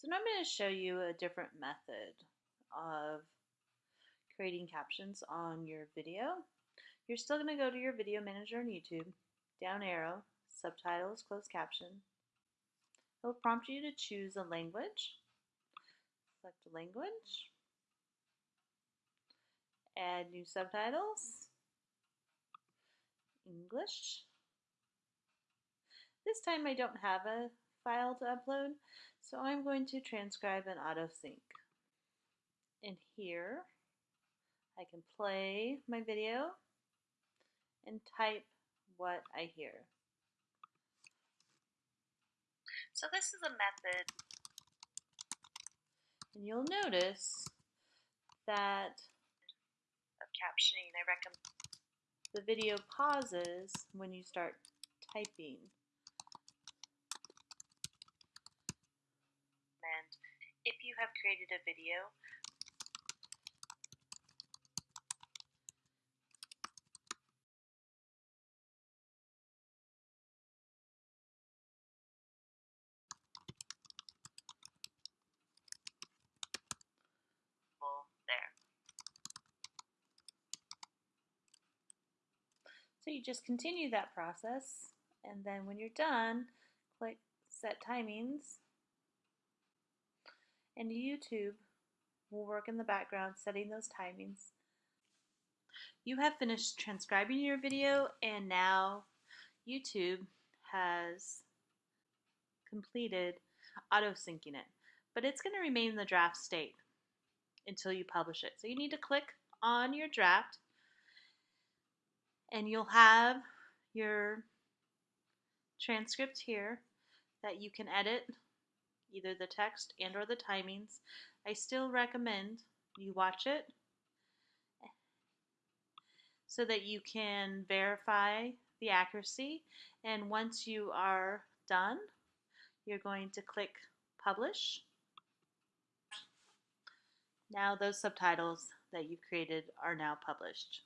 So now I'm going to show you a different method of creating captions on your video. You're still going to go to your video manager on YouTube, down arrow, subtitles, closed caption. It'll prompt you to choose a language. Select a language. Add new subtitles. English. This time I don't have a file to upload, so I'm going to transcribe and auto sync. And here I can play my video and type what I hear. So this is a method and you'll notice that of captioning I recommend the video pauses when you start typing. If you have created a video there. So you just continue that process and then when you're done, click set timings and YouTube will work in the background setting those timings. You have finished transcribing your video and now YouTube has completed auto syncing it but it's going to remain in the draft state until you publish it. So you need to click on your draft and you'll have your transcript here that you can edit either the text and or the timings. I still recommend you watch it so that you can verify the accuracy and once you are done you're going to click publish. Now those subtitles that you've created are now published.